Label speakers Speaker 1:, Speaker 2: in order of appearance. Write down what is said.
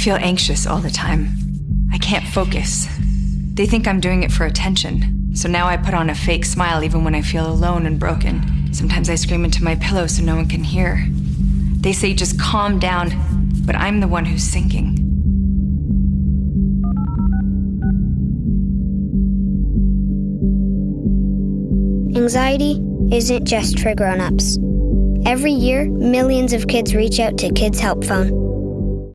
Speaker 1: feel anxious all the time. I can't focus. They think I'm doing it for attention, so now I put on a fake smile even when I feel alone and broken. Sometimes I scream into my pillow so no one can hear. They say just calm down, but I'm the one who's sinking.
Speaker 2: Anxiety isn't just for grown-ups. Every year, millions of kids reach out to Kids Help Phone.